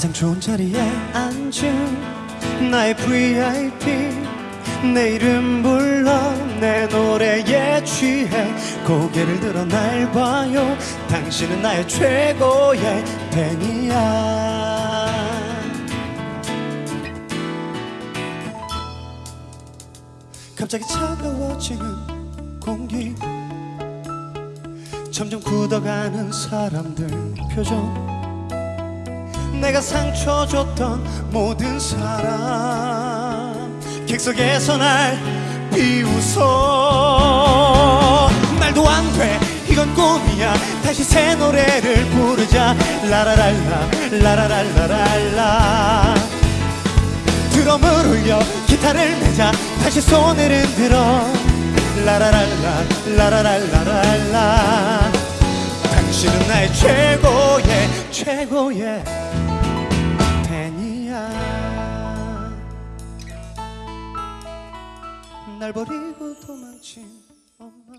가장 좋은 자리에 앉은 나의 VIP 내 이름 불러 내 노래에 취해 고개를 들어 날 봐요. 당신은 나의 최고의 팬이야. 갑자기 차가워지는 공기. 점점 굳어가는 사람들 표정 내가 상처 줬던 모든 사람. 객석에서 날 비웃어. 말도 안 돼. 이건 꿈이야. 다시 새 노래를 부르자. 라라랄라 라라랄라랄라. 드럼을 울려 기타를 내자. 다시 손을 흔들어. 라라랄라 라라랄라랄라. 당신은 나의 최고의 최고의 날 버리고 도망친 엄마